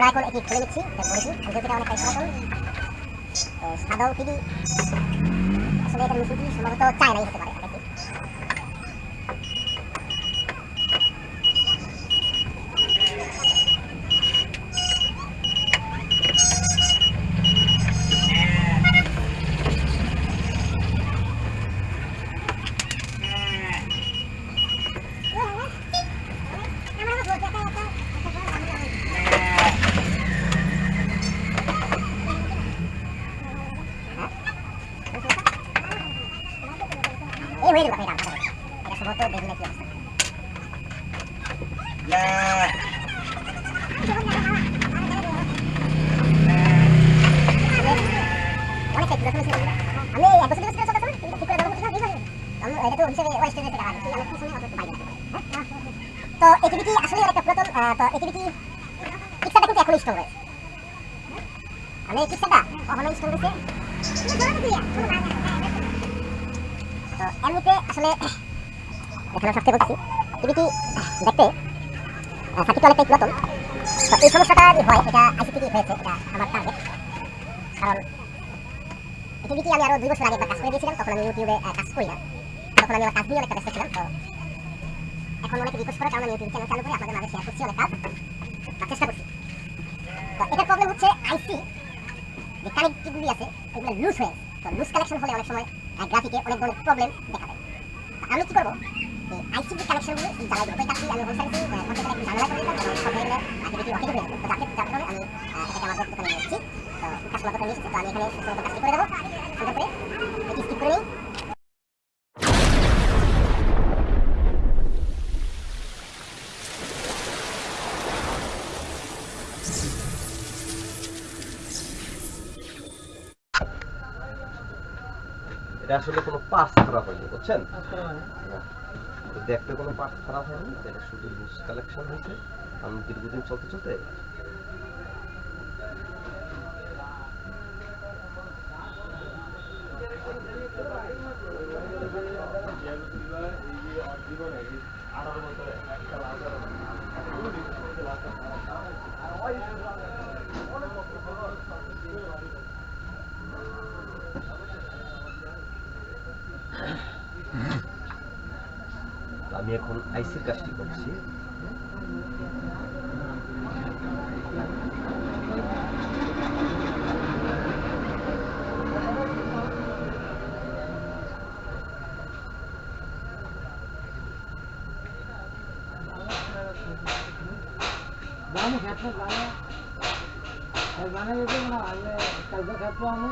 আমরা এখন এটি খুলে নিচ্ছি করেছি ভিডিওটা অনেকটাই পুরাতন সাদাও টিভি আসলে এটা মিশিয়ে সম্ভবত চায় নাই হতে পারে দেখি এই হয়ে যাবে এটা এটা সম্ভবত দেখি না কি অবস্থা অনেকটাই পুরাতন ছিল আমি এই এক বছর দুই বছর চলতে চলতে ঠিক করে দেবো ঠিক আছে আমি এটা তো হিসেবে ওয়েস্ট থেকে টাকা দিচ্ছি আমি কিছু অত পাই না তো এটিভিটি আসলে একটা পুরাতন আহ, তো কিন্তু এখন স্টোর আসলে এখানে সবচেয়ে বলছি টিভিটি দেখতে সার্কিট অনেকটাই যে হয় এটা আইসি থেকে কারণ টিভিটি আমি আরও দুই বছর আগে একবার কাজ করে দিয়েছিলাম তখন আমি ইউটিউবে কাজ করি না। তখন আমি আমার কাজ নিয়ে অনেকটা ব্যস্ত ছিলাম তো এখন অনেকে রিকোয়েস্ট করে, কারণ আমি ইউটিউব চ্যানেল চালু করে আপনাদের মাঝে শেয়ার করছি অনেক কাজ বা চেষ্টা করছি। তো এটার প্রবলেম হচ্ছে আইসি যে কানেক্টিভগুলি আছে, এগুলো লুজ হয়ে তো লুজ কানেকশন হলে অনেক সময় গ্রাফিকে অনেক ধরনের প্রবলেম দেখা দেয়। আমি কি করব? আইসি যে কানেকশনগুলো জ্বালাই দেবো তো আমি হোল সার্ভিসিং ঝামেলা করে দিলাম সব হয়ে গেলে অ্যাক্টিভিটি অকেজ হয়ে যাবে। তো যাতে যার কারণে আমি এটাকে আমার দোকানে নিয়ে এসেছি। তো কাস্টমার দোকানে নিয়ে এসেছি, তো আমি এখানে সুন্দর করে দেবো। সুন্দর করে স্কিপ করে নিই। পার্টস খারাপ হয়নি বুঝছেন? তো দেখতে কোনো পার্টস খারাপ হয়নি এটা শুধু লুজ কালেকশন হয়েছে। আমি দীর্ঘদিন চলতে চলতে আমি এখন আইসি কাজটি করছি। জানি খেতে জানা জানা যদি না আমি কাজে খেতে আমি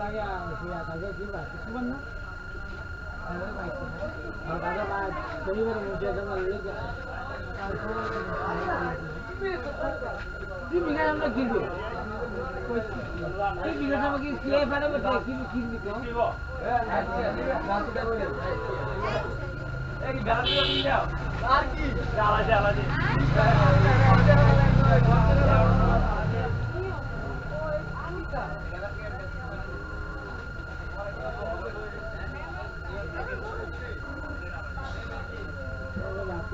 लागे सिया कल्गा की बात किस बनना अरे भाई और दादा बात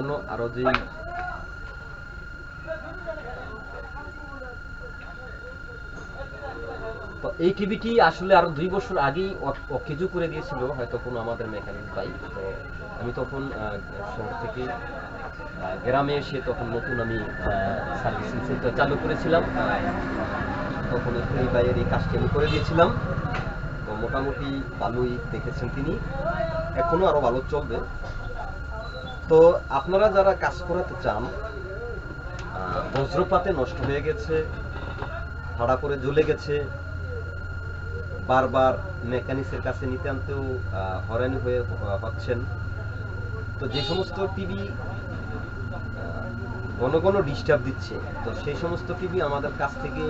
অন্যান্য আরও যে তো এই টিভিটি আসলে আরও দুই বছর আগেই অকেজো করে দিয়েছিল, হয়তো কোনো আমাদের মেকানিক ভাই। তো আমি তখন শহর থেকে গ্রামে এসে তখন নতুন আমি সার্ভিসিং সেন্টার চালু করেছিলাম। তখন এই ভাইয়ের এই কাজটি আমি করে দিয়েছিলাম। তো মোটামুটি ভালোই দেখেছেন তিনি। এখনও আরও ভালো চলবে। তো আপনারা যারা কাজ করাতে চান বজ্রপাতে নষ্ট হয়ে গেছে ভাড়া করে জ্বলে গেছে বারবার মেকানিক্সের কাছে নিতে আনতেও আহ, হয়রানি হয়ে হচ্ছেন তো যে সমস্ত টিভি ঘন ঘন ডিস্টার্ব দিচ্ছে তো সেই সমস্ত টিভি আমাদের কাছ থেকে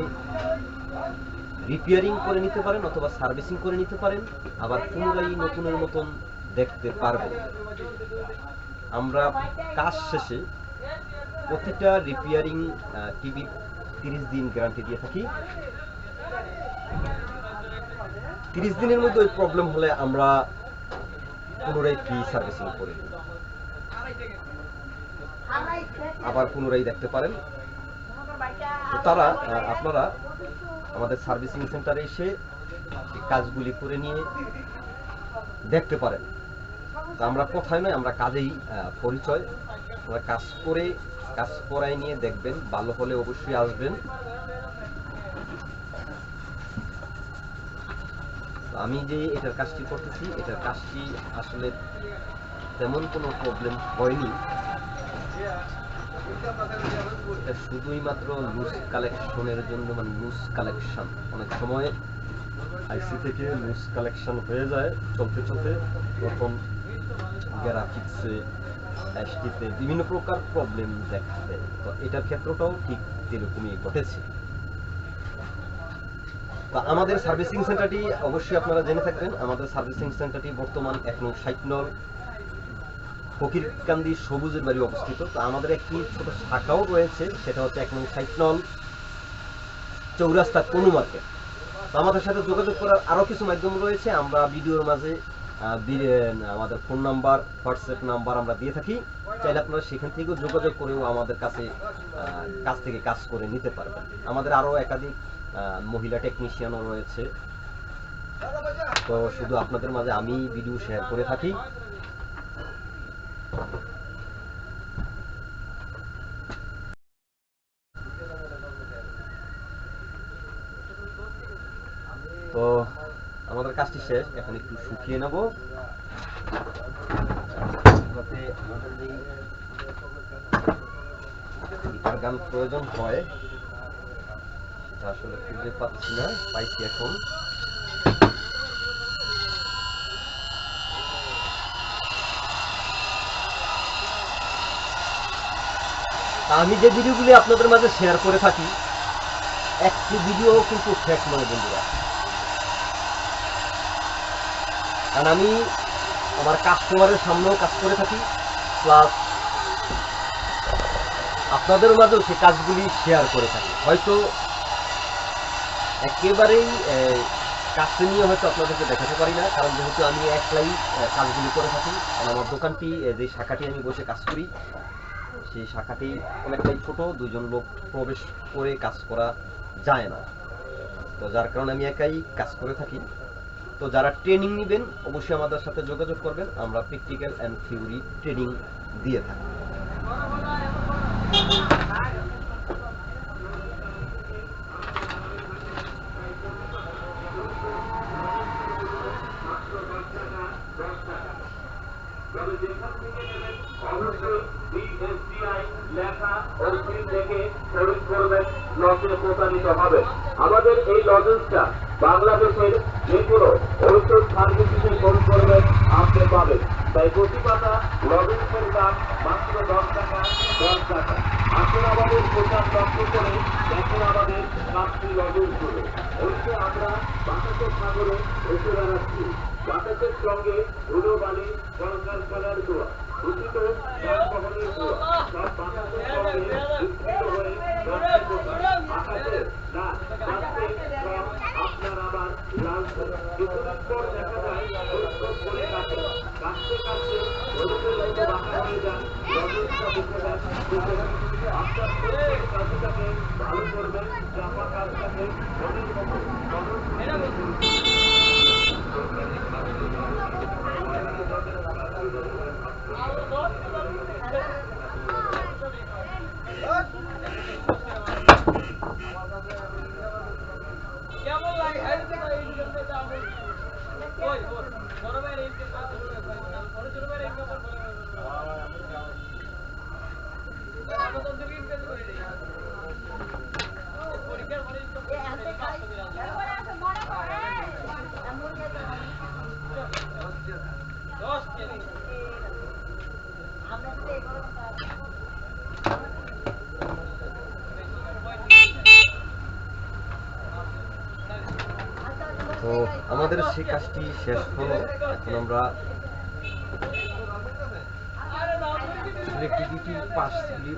রিপেয়ারিং করে নিতে পারেন অথবা সার্ভিসিং করে নিতে পারেন আবার পুনরায় নতুনের মতন দেখতে পারবেন। আমরা কাজ শেষে প্রতিটা রিপেয়ারিং টিভি তিরিশ দিন গ্যারান্টি দিয়ে থাকি। তিরিশ দিনের মধ্যে ওই প্রবলেম হলে আমরা পুনরায় ফ্রি সার্ভিসিং করে। আবার পুনরায় দেখতে পারেন। তারা আপনারা আমাদের সার্ভিসিং সেন্টারে এসে কাজগুলি করে নিয়ে দেখতে পারেন। তো আমরা কোথায় নয়, আমরা কাজেই পরিচয়। আমরা কাজ করে, কাজ করাই নিয়ে দেখবেন, ভালো হলে অবশ্যই আসবেন। আমি যে এটার কাজটি করতেছি, এটার কাজটি আসলে তেমন কোনো প্রবলেম হয়নি। শুধুই মাত্র লুজ কালেকশনের জন্য মানে লুজ কালেকশন অনেক সময় আইসি থেকে লুজ কালেকশন হয়ে যায়, চলতে চলতে। তখন গ্রাফিক্সে এসটিতে বিভিন্ন প্রকার প্রবলেম দেখা দেয় তো এটার ক্ষেত্রটাও ঠিক এরকমই ঘটেছে। তো আমাদের সার্ভিসিং সেন্টারটি অবশ্যই আপনারা জেনে থাকবেন। আমাদের সার্ভিসিং সেন্টারটি বর্তমান এক নং ষাট নং ফকিরকান্দি সবুজের বাড়ি অবস্থিত। তো আমাদের একটি ছোট শাখাও রয়েছে, সেটা হচ্ছে এক নং ষাট নং চৌরাস্তা কোনো মার্কেট। আমাদের সাথে যোগাযোগ করার আরও কিছু মাধ্যম রয়েছে। আমরা ভিডিওর মাঝে আমাদের ফোন নাম্বার হোয়াটসঅ্যাপ নাম্বার আমরা দিয়ে থাকি। চাইলে আপনারা সেখান থেকেও যোগাযোগ করেও আমাদের কাছে কাছ থেকে কাজ করে নিতে পারবেন। আমাদের আরও একাধিক মহিলা টেকনিশিয়ানও রয়েছে। তো শুধু আপনাদের মাঝে আমি ভিডিও শেয়ার করে থাকি। তো আমাদের কাজটি শেষ, এখন একটু শুকিয়ে নেব। যাতে আমাদের গান প্রয়োজন হয় আসলে খুঁজে পাচ্ছি না, পাইছি এখন। আমি যে ভিডিওগুলি আপনাদের মাঝে শেয়ার করে থাকি, একটি ভিডিও কিন্তু ফেক নয় বন্ধুরা। কারণ আমি আমার কাস্টমারের সামনেও কাজ করে থাকি প্লাস আপনাদের মাঝেও সেই কাজগুলি শেয়ার করে থাকি। হয়তো একেবারেই কাজটা নিয়ে হয়তো আপনাদেরকে দেখাতে পারি না, কারণ যেহেতু আমি একলাই কাজগুলি করে থাকি কারণ আমার দোকানটি যে শাখাটি আমি বসে কাজ করি, সেই শাখাটি অনেকটাই ছোট, দুজন লোক প্রবেশ করে কাজ করা যায় না। তো যার কারণে আমি একাই কাজ করে থাকি। তো যারা ট্রেনিং নেবেন, অবশ্যই আমাদের সাথে যোগাযোগ করবেন। আমরা প্র্যাকটিক্যাল অ্যান্ড থিওরি ট্রেনিং দিয়ে থাকি। আমাদের এই লজেন্সটা বাংলাদেশের যে কোনো ঔষধ ফার্মেসিতে খরিদ করবেন আপনি পাবেন তাই প্রতি পাতা লজেন্সের দাম মাত্র দশ টাকা দশ টাকা। আসুন আমাদের প্রচার লক্ষ্য করে দেখুন আমাদের কাজটি লজেন্সগুলো অবশ্যই আমরা বাতাসের সাগরে এসে বেড়াচ্ছি বাতাসের সঙ্গে ধুলো বালি কলার দোয়া ধোঁয়া সব বাতাসের সঙ্গে হয়ে আকাশে না কাজটাকে ভালো করবেন জামা কাজটাকে মনের কেমন লাগে ওই ওর বড় ভাইয়ের এই বড় ছোট ভাইয়ের এই ব্যাপার বলে আমাদের দিকে ইনকাম করে দেই পরীক্ষার পরে ইনকাম করে দশ কেজি সেই কাজটি শেষ হলো। এখন আমরা টিভিটি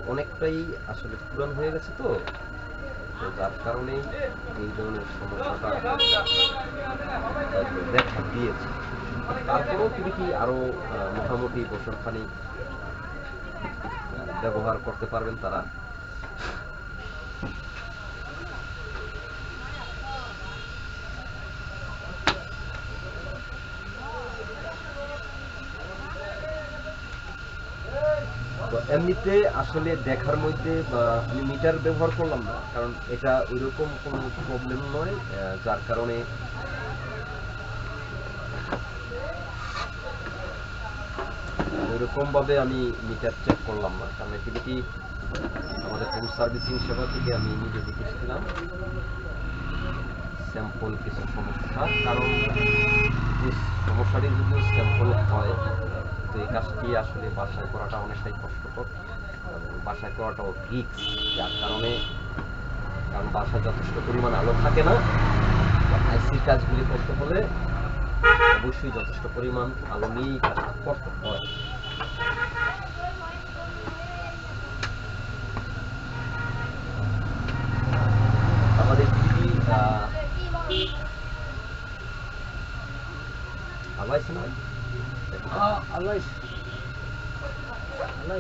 অনেকটাই আসলে পুরান হয়ে গেছে তো। তো যার কারণে এই ধরনের সমস্যাটা দেখা দিয়েছে। তারপরেও টিভিটি আরও আহ, মোটামুটি বছর খানিক ব্যবহার করতে পারবেন তারা তো এমনিতে আসলে দেখার মধ্যে আমি মিটার ব্যবহার করলাম না, কারণ এটা ওইরকম কোনো প্রবলেম নয় যার কারণে ওইরকম ভাবে আমি মিটার চেক করলাম না। কারণ টিভিটি আমাদের হোম সার্ভিসিং সেবা থেকে আমি নিজে দেখেছিলাম। স্যাম্পল কিছু সমস্যা, কারণ সমস্যাটি যদিও স্যাম্পল হয় তো এই কাজটি আসলে বাসায় করাটা অনেকটাই কষ্টকর। বাসায় করাটাও রিক্স যার কারণে, কারণ বাসায় যথেষ্ট পরিমাণ আলো থাকে না। আইসির কাজগুলি করতে হলে অবশ্যই যথেষ্ট পরিমাণ আলো নিয়েই কাজটা করতে হয়। আছে না ভাই? আল্লাহ আল্লাহ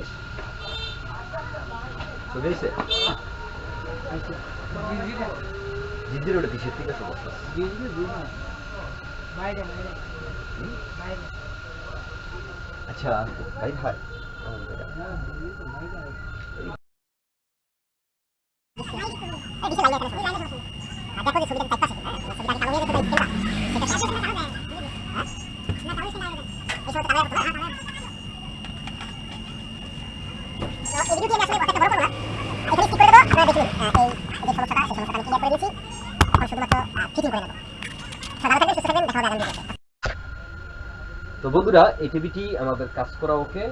চলে এসে আচ্ছা জিদ্দির ওটা কিসের ঠিক আছে বস্তা বিজলি দিন বাইরে বাইরে হুম? বাইরে আচ্ছা ভাই ভাই হ্যাঁ বিজলি তো বাইরে দেখো যে ছবিটা টাইপ আছে ছবিটা কালো হয়ে গেছে সেটা সেটা কালো হ্যাঁ না কালো সেটা এই সময় কালো হয়ে গেছে তো এই ভিডিওটি আমি আসলে কথা বড় করব না এখানে স্কিপ করে দেবো আপনারা দেখুন এই যে সমস্যাটা সেই সমস্যাটা আমি ক্লিয়ার করে দিয়েছি এখন শুধুমাত্র ফিটিং করে নেব সাধারণ থাকবেন সুস্থ থাকবেন দেখা হবে আগামী ভিডিওতে তো বন্ধুরা এই টিভিটি আমাদের কাজ করা ওকে।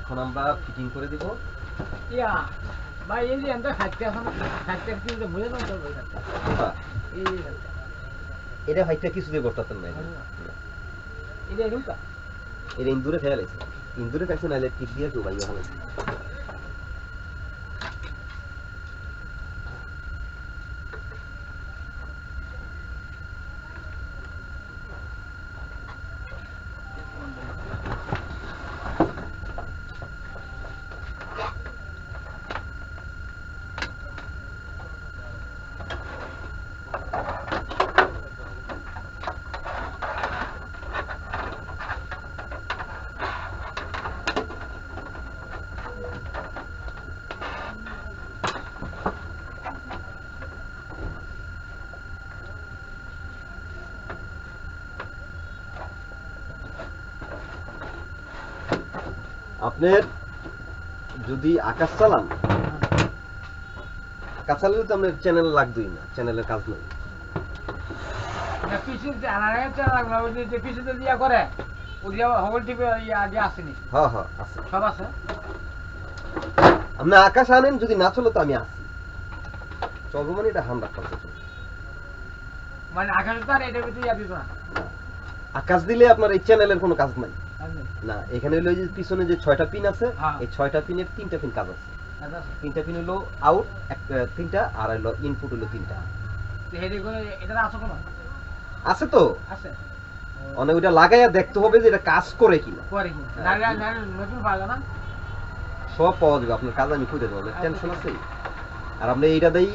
এখন আমরা ফিটিং করে দিব। ইয়া ভাই এই যে এত খাইতে আছে না খাইতে কিন্তু বুঝে না তো হ্যাঁ, এই। এটা কিছু দিয়ে না এই যে এটা ইন্দুরে খেয়াল আছে ইন্দুরে খাইছে নাহলে টিপ দিয়ে কেউ ভাই হবে আপনার যদি আকাশ চালান আকাশ চালালে তো আপনার চ্যানেল লাগবেই না চ্যানেলের কাজ নেই। না পিছু আনারে চা লাগল ওই যে পিছু তো দিয়া করে ওই যে হবল টিপে আগে আসেনি আছে সব আছে? আপনি আকাশ আনেন যদি না চলো তো আমি আসি চলবো মানে এটা হান্ড্রেড পার্সেন্ট মানে আকাশ দিলে আপনার এই চ্যানেলের কোনো কাজ নাই? না এখানে হলো যে পিছনে যে ছয়টা পিন আছে হ্যাঁ। এই ছয়টা পিনের তিনটা পিন কাজ আছে। তিনটা পিন হলো আউট তিনটা আর হলো ইনপুট হলো তিনটা। আছে তো। আছে। অনেক ওইটা লাগাইয়া দেখতে হবে যে এটা কাজ করে কিনা। হ্যাঁ। নারে নারে নতুন পাওয়া না? সব পাওয়া যাবে আপনার কাজ আমি খুঁজে দেবো টেনশন আছে? আর আপনি এইটা দিয়েই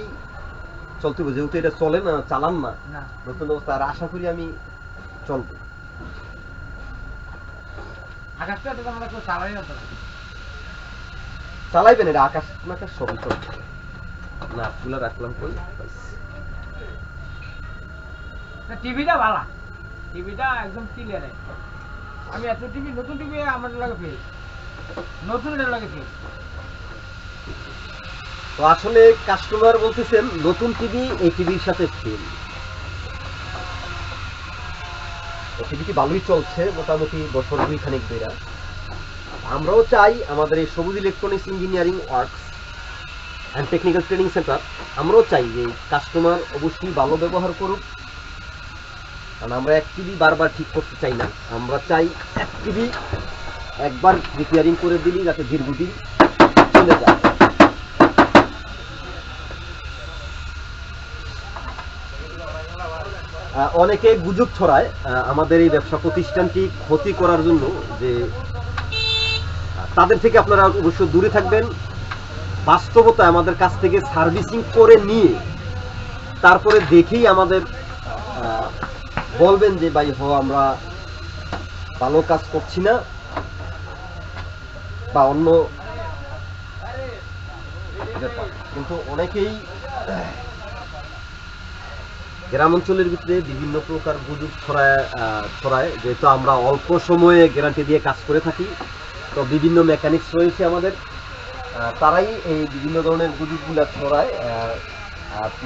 চলতে হবে যেহেতু এটা চলে না চালান না। না। নতুন অবস্থা আর আশা করি আমি চলবো আকাশটা তো আমরা কেউ চালাই না তো চালাইবেন এটা আকাশ আকাশ সবই না। তুলা রাখলাম কই? টিভিটা ভালো। টিভিটা একদম ক্লিয়ার আমি এত টিভি নতুন টিভি আমার লাগে পেয়ে নতুন এটা লাগে পেয়ে তো আসলে কাস্টমার বলতেছেন নতুন টিভি এই টিভির সাথে ফেল টিভিটি ভালোই চলছে, মোটামুটি বছর দুই খানিক বেরা আমরাও চাই আমাদের এই Sabuj electronics engineering works and technical training centre আমরাও চাই যে কাস্টমার অবশ্যই ভালো ব্যবহার করুক। কারণ আমরা এক টিভি বারবার ঠিক করতে চাই না। আমরা চাই এক টিভি একবার রিপেয়ারিং করে দিলি, যাতে দীর্ঘদিন চলে যায় আহ, অনেকে গুজব ছড়ায় আমাদের এই ব্যবসা প্রতিষ্ঠানটি ক্ষতি করার জন্য যে তাদের থেকে আপনারা অবশ্য দূরে থাকবেন। বাস্তবতা আমাদের কাছ থেকে সার্ভিসিং করে নিয়ে, তারপরে দেখেই আমাদের বলবেন যে, ভাই, হ, আমরা ভালো কাজ করছি না। বা অন্য কিন্তু অনেকেই গ্রাম অঞ্চলের ভিতরে বিভিন্ন প্রকার গুজব ছড়ায় ছড়ায়। যেহেতু আমরা অল্প সময়ে গ্যারান্টি দিয়ে কাজ করে থাকি, তো বিভিন্ন মেকানিক্স রয়েছে আমাদের। তারাই এই বিভিন্ন ধরনের গুজবগুলো ছড়ায়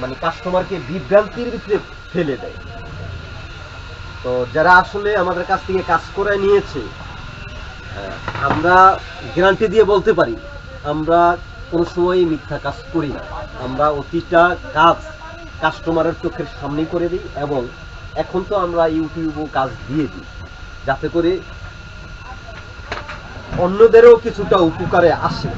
মানে কাস্টমারকে বিভ্রান্তির ভিতরে ফেলে দেয়। তো যারা আসলে আমাদের কাছ থেকে কাজ করে নিয়েছে আমরা গ্যারান্টি দিয়ে বলতে পারি, আমরা কোনো সময় মিথ্যা কাজ করি না। আমরা অতিটা, কাজ কাস্টমারের চোখের সামনে করে দিই এবং এখন তো আমরা ইউটিউবও কাজ দিয়ে দিই, যাতে করে অন্যদেরও কিছুটা উপকারে আসে।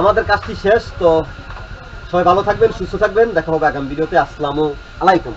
আমাদের কাজটি শেষ, তো সবাই ভালো থাকবেন, সুস্থ থাকবেন, দেখা হবে আগামী ভিডিওতে। আসসালামু আলাইকুম।